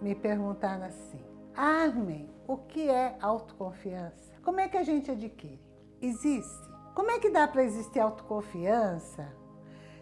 me perguntaram assim, Armin, o que é autoconfiança? Como é que a gente adquire? Existe. Como é que dá para existir autoconfiança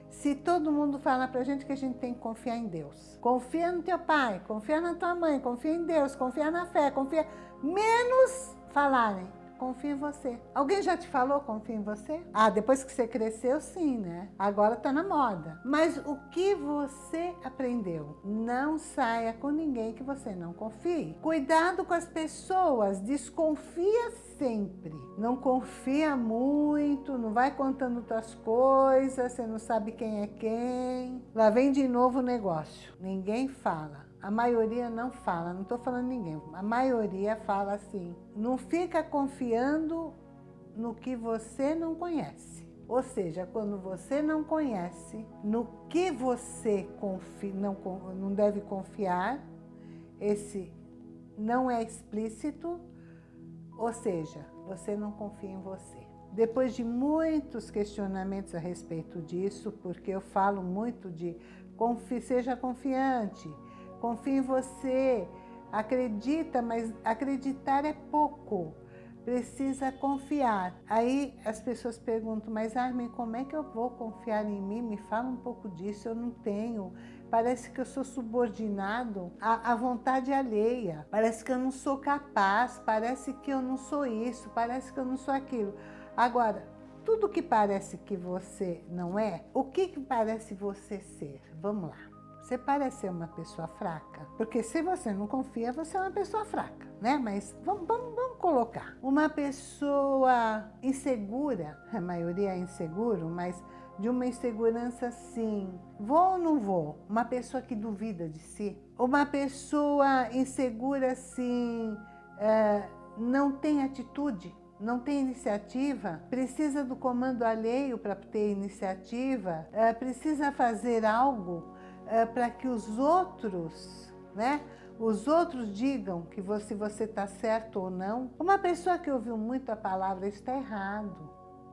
se todo mundo fala pra gente que a gente tem que confiar em Deus? Confia no teu pai, confia na tua mãe, confia em Deus, confia na fé, confia... Menos falarem, confia em você. Alguém já te falou confia em você? Ah, depois que você cresceu, sim, né? Agora tá na moda. Mas o que você aprendeu? Não saia com ninguém que você não confie. Cuidado com as pessoas, desconfia sempre. Não confia muito, não vai contando tuas coisas, você não sabe quem é quem. Lá vem de novo o negócio. Ninguém fala. A maioria não fala, não estou falando ninguém, a maioria fala assim, não fica confiando no que você não conhece. Ou seja, quando você não conhece no que você não, não deve confiar, esse não é explícito, ou seja, você não confia em você. Depois de muitos questionamentos a respeito disso, porque eu falo muito de seja confiante, confia em você, acredita, mas acreditar é pouco, precisa confiar. Aí as pessoas perguntam, mas Armin, como é que eu vou confiar em mim? Me fala um pouco disso, eu não tenho. Parece que eu sou subordinado à, à vontade alheia, parece que eu não sou capaz, parece que eu não sou isso, parece que eu não sou aquilo. Agora, tudo que parece que você não é, o que, que parece você ser? Vamos lá. Você parece ser uma pessoa fraca, porque se você não confia, você é uma pessoa fraca, né? Mas vamos, vamos, vamos colocar. Uma pessoa insegura, a maioria é inseguro, mas de uma insegurança assim, vou ou não vou? Uma pessoa que duvida de si. Uma pessoa insegura assim, é, não tem atitude, não tem iniciativa, precisa do comando alheio para ter iniciativa, é, precisa fazer algo para que os outros, né? Os outros digam que você você está certo ou não. Uma pessoa que ouviu muito a palavra, está errado.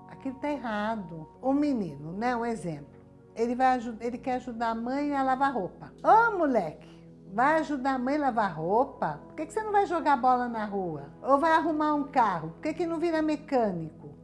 Aquilo está errado. Um menino, né? Um exemplo. Ele, vai, ele quer ajudar a mãe a lavar roupa. Ô, oh, moleque, vai ajudar a mãe a lavar roupa? Por que, que você não vai jogar bola na rua? Ou vai arrumar um carro? Por que, que não vira mecânico?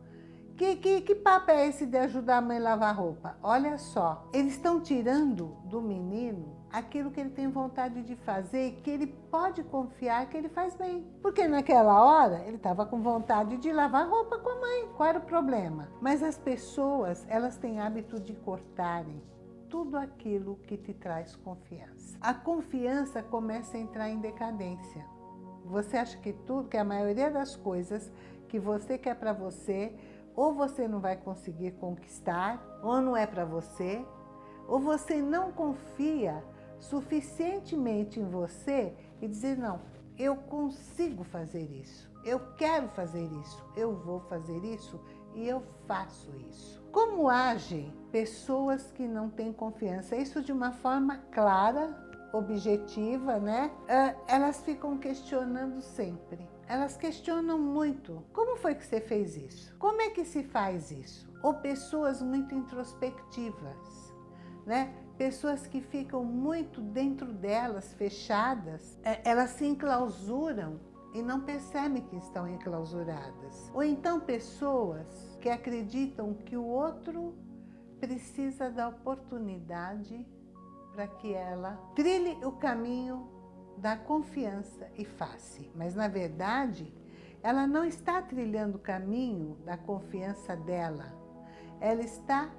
Que, que, que papo é esse de ajudar a mãe a lavar roupa? Olha só, eles estão tirando do menino aquilo que ele tem vontade de fazer e que ele pode confiar que ele faz bem. Porque naquela hora ele estava com vontade de lavar roupa com a mãe. Qual era o problema? Mas as pessoas, elas têm hábito de cortarem tudo aquilo que te traz confiança. A confiança começa a entrar em decadência. Você acha que tudo, que a maioria das coisas que você quer para você, ou você não vai conseguir conquistar, ou não é para você, ou você não confia suficientemente em você e dizer, não, eu consigo fazer isso, eu quero fazer isso, eu vou fazer isso e eu faço isso. Como agem pessoas que não têm confiança? Isso de uma forma clara, objetiva, né? Ah, elas ficam questionando sempre elas questionam muito. Como foi que você fez isso? Como é que se faz isso? Ou pessoas muito introspectivas, né? Pessoas que ficam muito dentro delas, fechadas, é, elas se enclausuram e não percebem que estão enclausuradas. Ou então pessoas que acreditam que o outro precisa da oportunidade para que ela trilhe o caminho da confiança e face. Mas, na verdade, ela não está trilhando o caminho da confiança dela. Ela está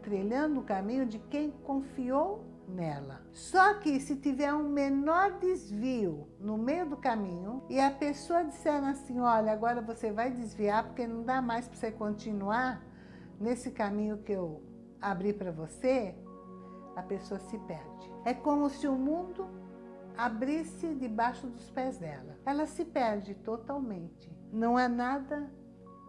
trilhando o caminho de quem confiou nela. Só que se tiver um menor desvio no meio do caminho e a pessoa disser assim, olha, agora você vai desviar porque não dá mais para você continuar nesse caminho que eu abri para você, a pessoa se perde. É como se o mundo abrisse debaixo dos pés dela. Ela se perde totalmente. Não há nada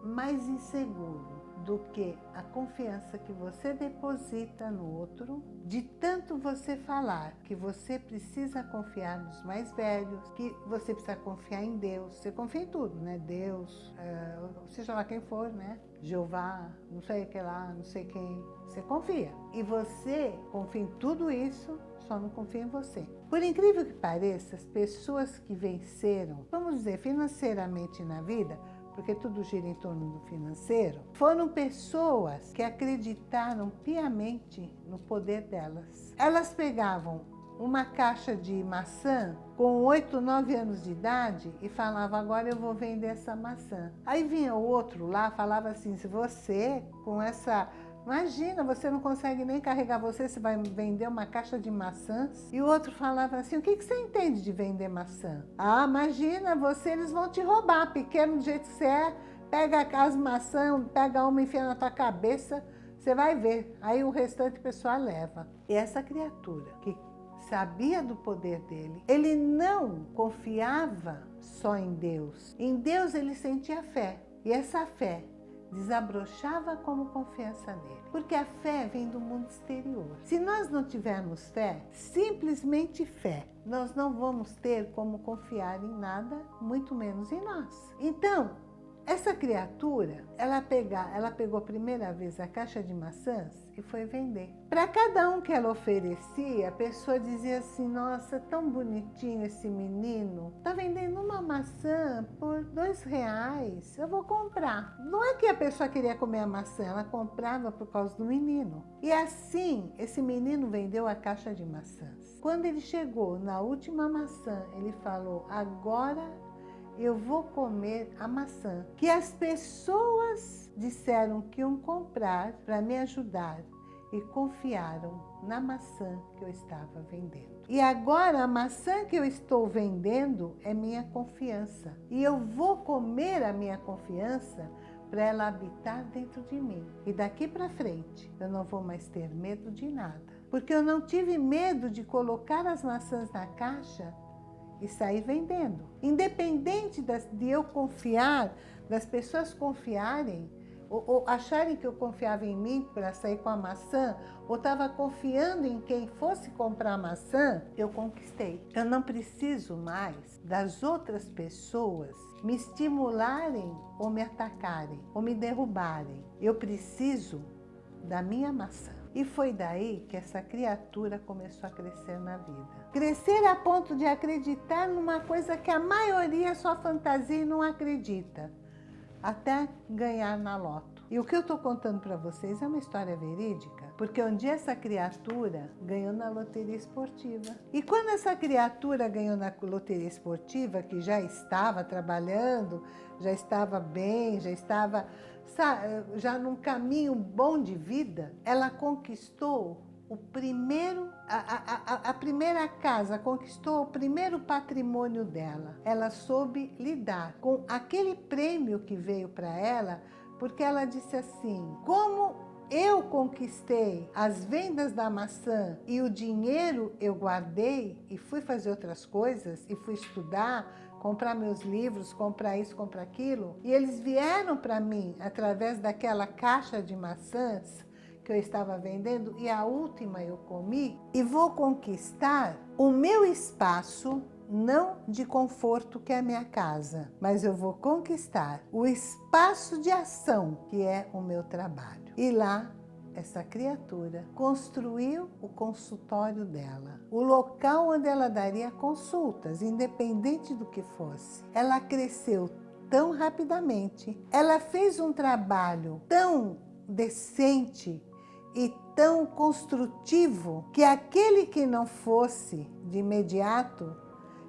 mais inseguro do que a confiança que você deposita no outro, de tanto você falar que você precisa confiar nos mais velhos, que você precisa confiar em Deus. Você confia em tudo, né? Deus, é, seja lá quem for, né? Jeová, não sei que lá, não sei quem. Você confia. E você confia em tudo isso, só não confia em você. Por incrível que pareça, as pessoas que venceram, vamos dizer, financeiramente na vida, porque tudo gira em torno do financeiro, foram pessoas que acreditaram piamente no poder delas. Elas pegavam uma caixa de maçã com 8, 9 anos de idade e falava, agora eu vou vender essa maçã. Aí vinha o outro lá, falava assim, se você com essa Imagina, você não consegue nem carregar você, você vai vender uma caixa de maçãs. E o outro falava assim, o que, que você entende de vender maçã? Ah, imagina, você, eles vão te roubar, pequeno do jeito que você é, pega as maçãs, pega uma e enfia na tua cabeça, você vai ver. Aí o restante pessoal leva. E essa criatura que sabia do poder dele, ele não confiava só em Deus. Em Deus ele sentia fé. E essa fé desabrochava como confiança nele. Porque a fé vem do mundo exterior. Se nós não tivermos fé, simplesmente fé, nós não vamos ter como confiar em nada, muito menos em nós. Então, essa criatura, ela, pega, ela pegou a primeira vez a caixa de maçãs e foi vender. Para cada um que ela oferecia, a pessoa dizia assim, nossa, tão bonitinho esse menino, tá vendendo uma maçã por dois reais, eu vou comprar. Não é que a pessoa queria comer a maçã, ela comprava por causa do menino. E assim, esse menino vendeu a caixa de maçãs. Quando ele chegou na última maçã, ele falou, agora eu vou comer a maçã que as pessoas disseram que iam comprar para me ajudar e confiaram na maçã que eu estava vendendo. E agora a maçã que eu estou vendendo é minha confiança. E eu vou comer a minha confiança para ela habitar dentro de mim. E daqui para frente eu não vou mais ter medo de nada. Porque eu não tive medo de colocar as maçãs na caixa e sair vendendo. Independente das, de eu confiar, das pessoas confiarem, ou, ou, acharem que eu confiava em mim para sair com a maçã, ou estava confiando em quem fosse comprar a maçã, eu conquistei. Eu não preciso mais das outras pessoas me estimularem ou me atacarem, ou me derrubarem. Eu preciso da minha maçã. E foi daí que essa criatura começou a crescer na vida. Crescer a ponto de acreditar numa coisa que a maioria só fantasia e não acredita. Até ganhar na loto. E o que eu estou contando para vocês é uma história verídica, porque um dia essa criatura ganhou na loteria esportiva. E quando essa criatura ganhou na loteria esportiva, que já estava trabalhando, já estava bem, já estava já num caminho bom de vida, ela conquistou o primeiro, a, a, a, primeira casa, conquistou o primeiro patrimônio dela. Ela soube lidar com aquele prêmio que veio para ela, porque ela disse assim, como eu conquistei as vendas da maçã e o dinheiro eu guardei e fui fazer outras coisas e fui estudar, comprar meus livros, comprar isso, comprar aquilo. E eles vieram para mim através daquela caixa de maçãs que eu estava vendendo e a última eu comi e vou conquistar o meu espaço não de conforto que é a minha casa, mas eu vou conquistar o espaço de ação que é o meu trabalho. E lá essa criatura construiu o consultório dela, o local onde ela daria consultas, independente do que fosse. Ela cresceu tão rapidamente, ela fez um trabalho tão decente e tão construtivo que aquele que não fosse de imediato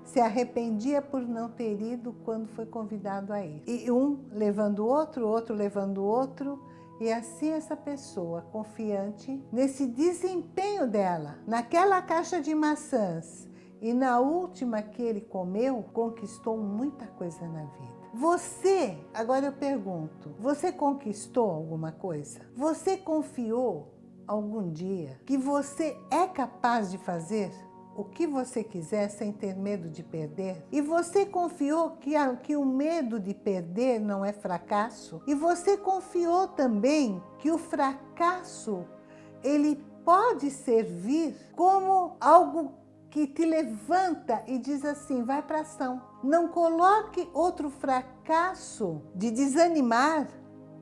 se arrependia por não ter ido quando foi convidado a ir. E um levando o outro, outro levando o outro, e assim essa pessoa confiante nesse desempenho dela, naquela caixa de maçãs e na última que ele comeu, conquistou muita coisa na vida. Você, agora eu pergunto, você conquistou alguma coisa? Você confiou algum dia que você é capaz de fazer o que você quiser sem ter medo de perder? E você confiou que, a, que o medo de perder não é fracasso? E você confiou também que o fracasso, ele pode servir como algo que te levanta e diz assim, vai para ação. Não coloque outro fracasso de desanimar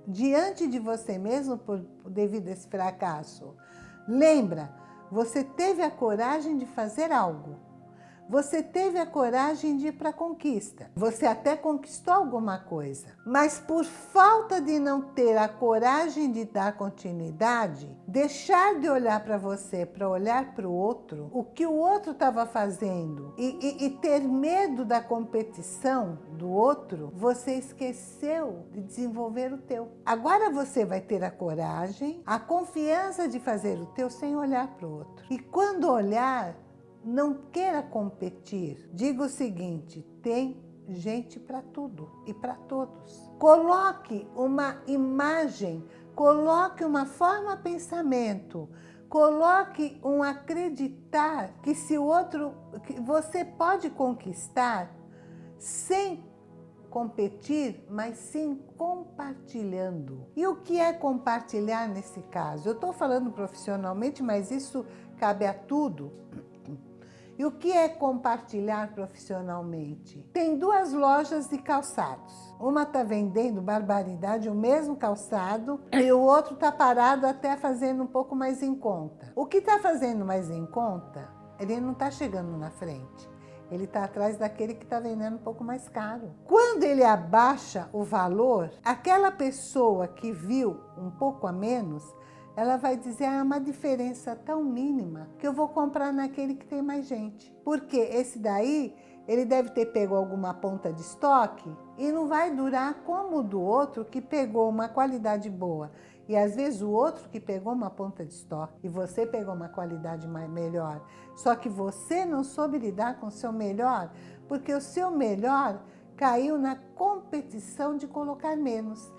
diante de você mesmo por, devido a esse fracasso. Lembra, você teve a coragem de fazer algo. Você teve a coragem de ir para a conquista. Você até conquistou alguma coisa. Mas por falta de não ter a coragem de dar continuidade, deixar de olhar para você, para olhar para o outro, o que o outro estava fazendo, e, e, e ter medo da competição do outro, você esqueceu de desenvolver o teu. Agora você vai ter a coragem, a confiança de fazer o teu sem olhar para o outro. E quando olhar, não queira competir. Diga o seguinte, tem gente para tudo e para todos. Coloque uma imagem, coloque uma forma pensamento, coloque um acreditar que se o outro, que você pode conquistar sem competir, mas sim compartilhando. E o que é compartilhar nesse caso? Eu estou falando profissionalmente, mas isso cabe a tudo. E o que é compartilhar profissionalmente? Tem duas lojas de calçados. Uma está vendendo barbaridade, o mesmo calçado, e o outro está parado até fazendo um pouco mais em conta. O que está fazendo mais em conta, ele não está chegando na frente. Ele está atrás daquele que está vendendo um pouco mais caro. Quando ele abaixa o valor, aquela pessoa que viu um pouco a menos, ela vai dizer, ah, é uma diferença tão mínima que eu vou comprar naquele que tem mais gente. Porque esse daí, ele deve ter pego alguma ponta de estoque e não vai durar como o do outro que pegou uma qualidade boa. E às vezes o outro que pegou uma ponta de estoque e você pegou uma qualidade mais, melhor. Só que você não soube lidar com o seu melhor, porque o seu melhor caiu na competição de colocar menos.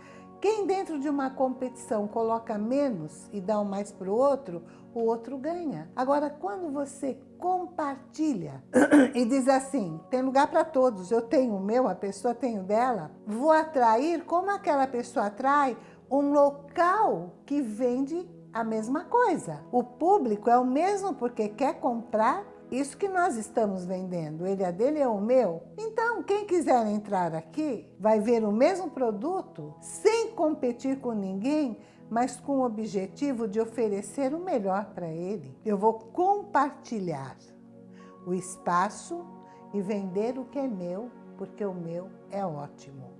Quem dentro de uma competição coloca menos e dá o mais para o outro, o outro ganha. Agora, quando você compartilha e diz assim, tem lugar para todos, eu tenho o meu, a pessoa tem o dela, vou atrair como aquela pessoa atrai um local que vende a mesma coisa. O público é o mesmo porque quer comprar isso que nós estamos vendendo, ele é dele, é o meu. Então, quem quiser entrar aqui, vai ver o mesmo produto, sem competir com ninguém, mas com o objetivo de oferecer o melhor para ele. Eu vou compartilhar o espaço e vender o que é meu, porque o meu é ótimo.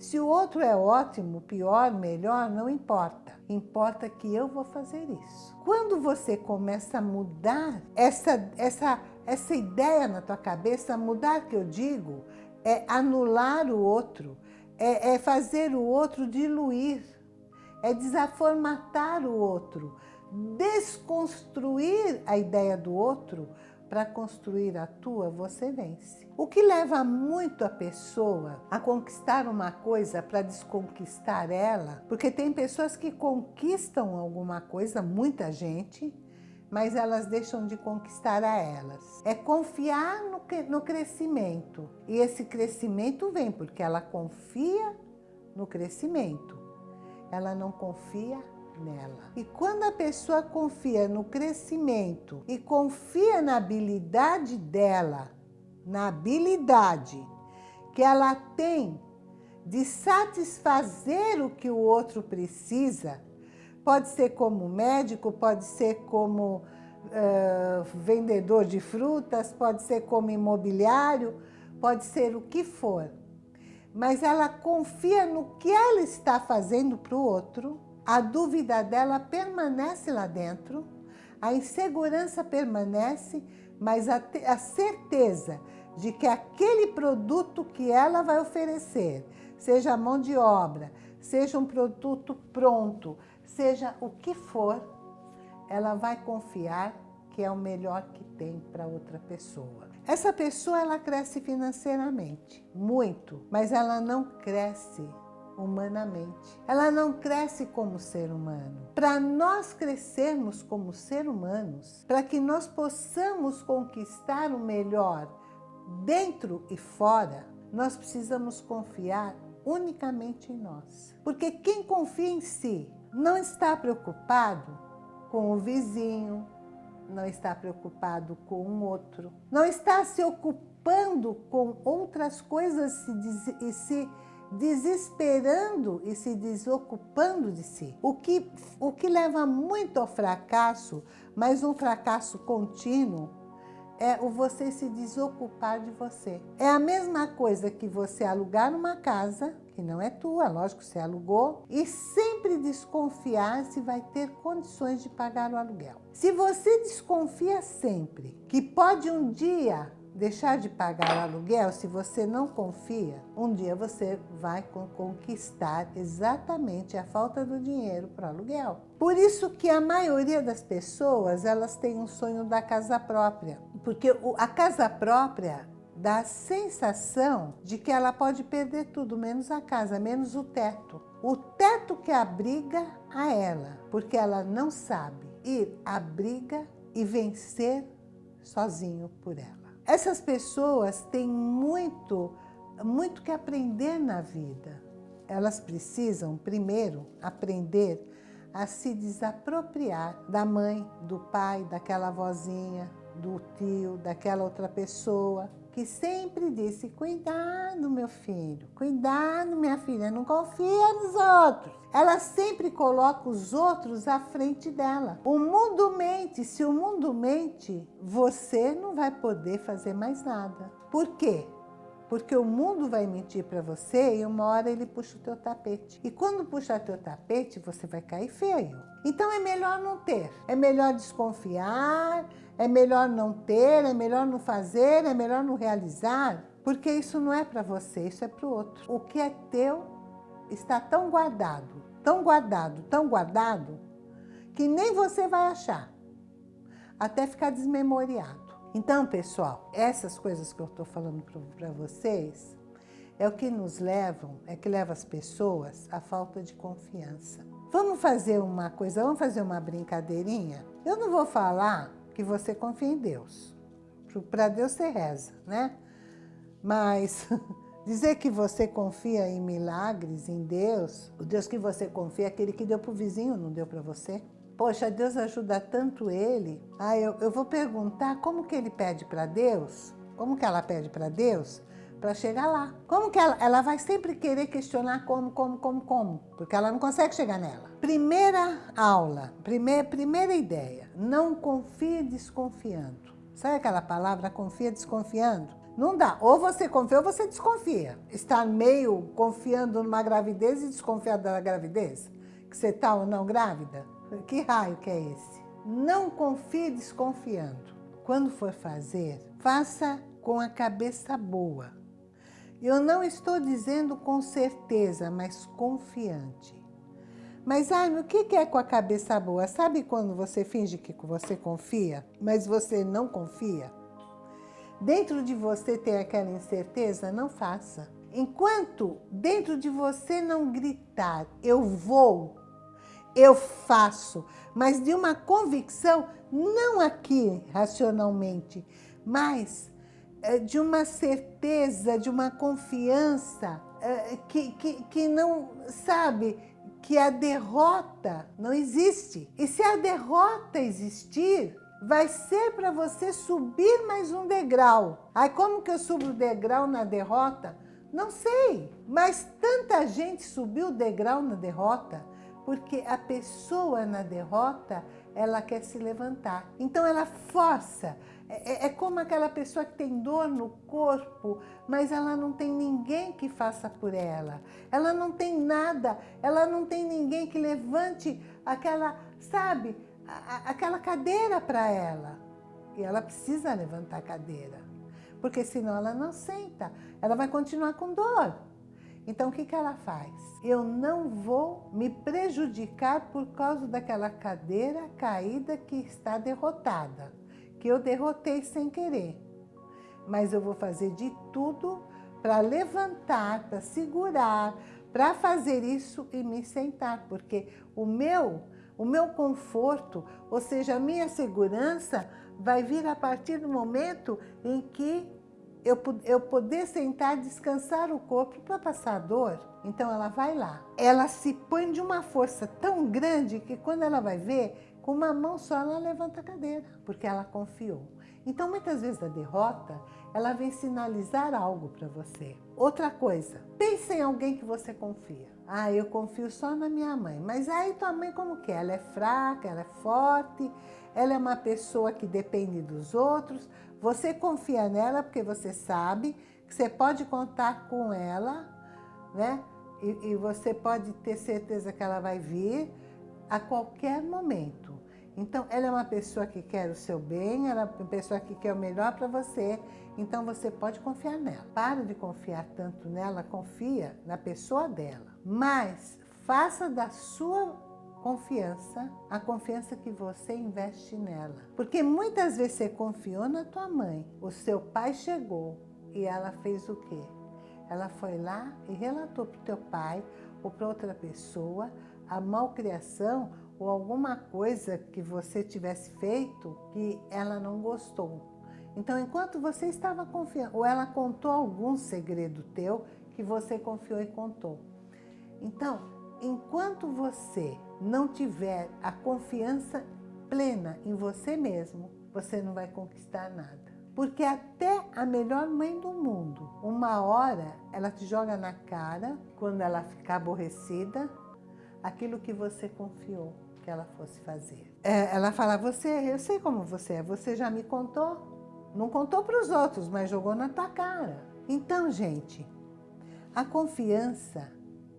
Se o outro é ótimo, pior, melhor, não importa. Importa que eu vou fazer isso. Quando você começa a mudar essa, essa, essa ideia na tua cabeça, mudar que eu digo, é anular o outro, é, é fazer o outro diluir, é desaformatar o outro, desconstruir a ideia do outro para construir a tua, você vence. O que leva muito a pessoa a conquistar uma coisa para desconquistar ela, porque tem pessoas que conquistam alguma coisa, muita gente, mas elas deixam de conquistar a elas. É confiar no, no crescimento. E esse crescimento vem porque ela confia no crescimento. Ela não confia nela. E quando a pessoa confia no crescimento e confia na habilidade dela, na habilidade que ela tem de satisfazer o que o outro precisa, pode ser como médico, pode ser como uh, vendedor de frutas, pode ser como imobiliário, pode ser o que for. Mas ela confia no que ela está fazendo para o outro a dúvida dela permanece lá dentro, a insegurança permanece, mas a, a certeza de que aquele produto que ela vai oferecer, seja mão de obra, seja um produto pronto, seja o que for, ela vai confiar que é o melhor que tem para outra pessoa. Essa pessoa ela cresce financeiramente, muito, mas ela não cresce humanamente. Ela não cresce como ser humano. Para nós crescermos como ser humanos, para que nós possamos conquistar o melhor dentro e fora, nós precisamos confiar unicamente em nós. Porque quem confia em si não está preocupado com o vizinho, não está preocupado com o outro, não está se ocupando com outras coisas e se desesperando e se desocupando de si. O que, o que leva muito ao fracasso, mas um fracasso contínuo, é o você se desocupar de você. É a mesma coisa que você alugar uma casa, que não é tua, lógico, você alugou, e sempre desconfiar se vai ter condições de pagar o aluguel. Se você desconfia sempre que pode um dia deixar de pagar aluguel, se você não confia, um dia você vai conquistar exatamente a falta do dinheiro para o aluguel. Por isso que a maioria das pessoas, elas têm um sonho da casa própria. Porque a casa própria dá a sensação de que ela pode perder tudo, menos a casa, menos o teto. O teto que abriga a ela, porque ela não sabe ir à briga e vencer sozinho por ela. Essas pessoas têm muito, muito que aprender na vida. Elas precisam, primeiro, aprender a se desapropriar da mãe, do pai, daquela vozinha, do tio, daquela outra pessoa, que sempre disse, cuidado meu filho, cuidado minha filha, não confia nos outros. Ela sempre coloca os outros à frente dela. O mundo mente, se o mundo mente, você não vai poder fazer mais nada. Por quê? Porque o mundo vai mentir para você e uma hora ele puxa o teu tapete. E quando puxar teu tapete, você vai cair feio. Então é melhor não ter, é melhor desconfiar, é melhor não ter, é melhor não fazer, é melhor não realizar, porque isso não é para você, isso é para o outro. O que é teu está tão guardado, tão guardado, tão guardado, que nem você vai achar, até ficar desmemoriado. Então, pessoal, essas coisas que eu estou falando para vocês é o que nos levam, é que leva as pessoas à falta de confiança. Vamos fazer uma coisa, vamos fazer uma brincadeirinha? Eu não vou falar que você confia em Deus. Para Deus você reza, né? Mas dizer que você confia em milagres, em Deus, o Deus que você confia é aquele que deu para o vizinho, não deu para você? Poxa, Deus ajuda tanto ele. Ah, eu, eu vou perguntar como que ele pede para Deus? Como que ela pede para Deus? Para chegar lá. Como que ela, ela vai sempre querer questionar como, como, como, como? Porque ela não consegue chegar nela. Primeira aula, primeira, primeira ideia, não confie desconfiando. Sabe aquela palavra confia desconfiando? Não dá. Ou você confia ou você desconfia. Estar meio confiando numa gravidez e desconfiado da gravidez? Que você está ou não grávida? Que raio que é esse? Não confie desconfiando. Quando for fazer, faça com a cabeça boa. Eu não estou dizendo com certeza, mas confiante. Mas, ai, o que é com a cabeça boa? Sabe quando você finge que você confia, mas você não confia? Dentro de você tem aquela incerteza? Não faça. Enquanto dentro de você não gritar, eu vou, eu faço, mas de uma convicção, não aqui racionalmente, mas de uma certeza, de uma confiança é, que, que, que não, sabe, que a derrota não existe. E se a derrota existir, vai ser para você subir mais um degrau. Aí como que eu subo o degrau na derrota? Não sei, mas tanta gente subiu o degrau na derrota porque a pessoa na derrota, ela quer se levantar. Então ela força. É, é, é, como aquela pessoa que tem dor no corpo, mas ela não tem ninguém que faça por ela. Ela não tem nada, ela não tem ninguém que levante aquela, sabe, a, aquela cadeira para ela. E ela precisa levantar a cadeira, porque senão ela não senta, ela vai continuar com dor. Então, o que, que ela faz? Eu não vou me prejudicar por causa daquela cadeira caída que está derrotada, que eu derrotei sem querer. Mas eu vou fazer de tudo para levantar, para segurar, para fazer isso e me sentar, porque o meu, o meu conforto, ou seja, a minha segurança, vai vir a partir do momento em que eu, eu poder sentar, descansar o corpo para passar dor. Então ela vai lá. Ela se põe de uma força tão grande que quando ela vai ver, com uma mão só ela levanta a cadeira, porque ela confiou. Então muitas vezes a derrota, ela vem sinalizar algo para você. Outra coisa, pense em alguém que você confia. Ah, eu confio só na minha mãe. Mas aí tua mãe como que é? Ela é fraca, ela é forte, ela é uma pessoa que depende dos outros. Você confia nela porque você sabe que você pode contar com ela, né? E, e você pode ter certeza que ela vai vir a qualquer momento. Então, ela é uma pessoa que quer o seu bem, ela é uma pessoa que quer o melhor para você, então você pode confiar nela. Para de confiar tanto nela, confia na pessoa dela. Mas faça da sua confiança, a confiança que você investe nela. Porque muitas vezes você confiou na tua mãe, o seu pai chegou e ela fez o quê? Ela foi lá e relatou para o teu pai ou para outra pessoa a malcriação ou alguma coisa que você tivesse feito que ela não gostou. Então, enquanto você estava confiando, ou ela contou algum segredo teu que você confiou e contou. Então, enquanto você não tiver a confiança plena em você mesmo, você não vai conquistar nada. Porque até a melhor mãe do mundo, uma hora ela te joga na cara, quando ela ficar aborrecida, aquilo que você confiou que ela fosse fazer. É, ela fala, você, eu sei como você é, você já me contou. Não contou para os outros, mas jogou na tua cara. Então, gente, a confiança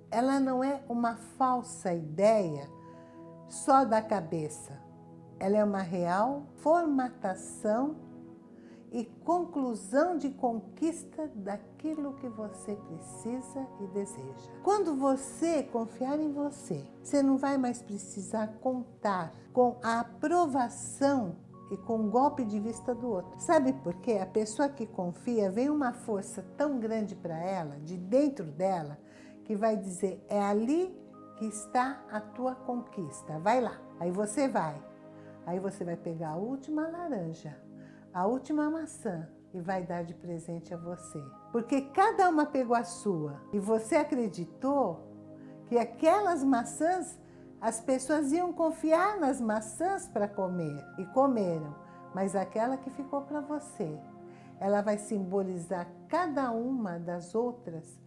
ela não é uma falsa ideia só da cabeça. Ela é uma real formatação e conclusão de conquista daquilo que você precisa e deseja. Quando você confiar em você, você não vai mais precisar contar com a aprovação e com o golpe de vista do outro. Sabe por quê? A pessoa que confia, vem uma força tão grande para ela, de dentro dela, que vai dizer, é ali que está a tua conquista, vai lá. Aí você vai, aí você vai pegar a última laranja, a última maçã e vai dar de presente a você. Porque cada uma pegou a sua e você acreditou que aquelas maçãs, as pessoas iam confiar nas maçãs para comer e comeram, mas aquela que ficou para você, ela vai simbolizar cada uma das outras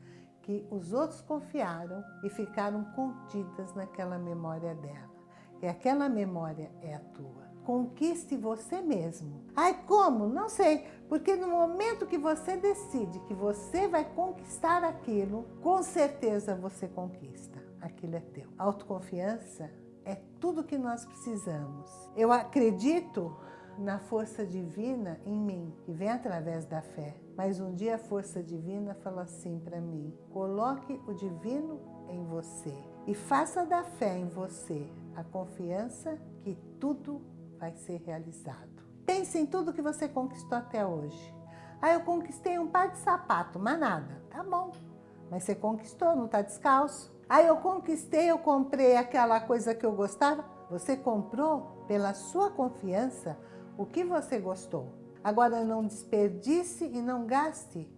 que os outros confiaram e ficaram contidas naquela memória dela. E aquela memória é a tua. Conquiste você mesmo. Ai, como? Não sei. Porque no momento que você decide que você vai conquistar aquilo, com certeza você conquista. Aquilo é teu. Autoconfiança é tudo que nós precisamos. Eu acredito na força divina em mim, que vem através da fé. Mas um dia a força divina falou assim para mim, coloque o divino em você e faça da fé em você a confiança que tudo vai ser realizado. Pense em tudo que você conquistou até hoje. Ah, eu conquistei um par de sapato, mas nada. Tá bom, mas você conquistou, não está descalço. Ah, eu conquistei, eu comprei aquela coisa que eu gostava. Você comprou pela sua confiança o que você gostou. Agora não desperdice e não gaste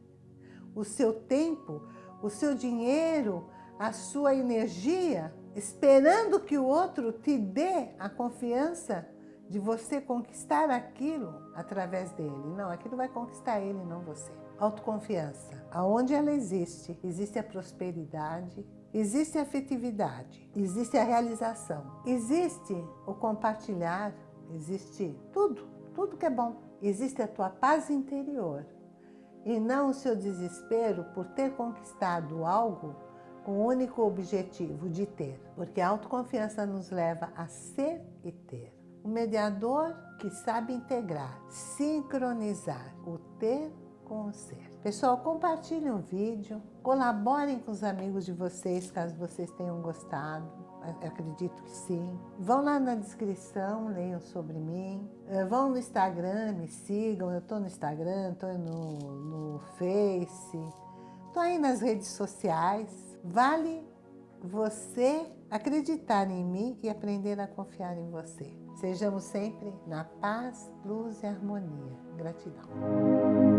o seu tempo, o seu dinheiro, a sua energia, esperando que o outro te dê a confiança de você conquistar aquilo através dele. Não, aquilo vai conquistar ele, não você. Autoconfiança. Aonde ela existe, existe a prosperidade, existe a afetividade, existe a realização, existe o compartilhar, Existe tudo, tudo que é bom. Existe a tua paz interior e não o seu desespero por ter conquistado algo com o único objetivo de ter, porque a autoconfiança nos leva a ser e ter. O mediador que sabe integrar, sincronizar o ter com o ser. Pessoal, compartilhem o vídeo, colaborem com os amigos de vocês, caso vocês tenham gostado acredito que sim. Vão lá na descrição, leiam sobre mim. Eh, vão no Instagram, me sigam. Eu estou no Instagram, estou no, no Face. Estou aí nas redes sociais. Vale você acreditar em mim e aprender a confiar em você. Sejamos sempre na paz, luz e harmonia. Gratidão.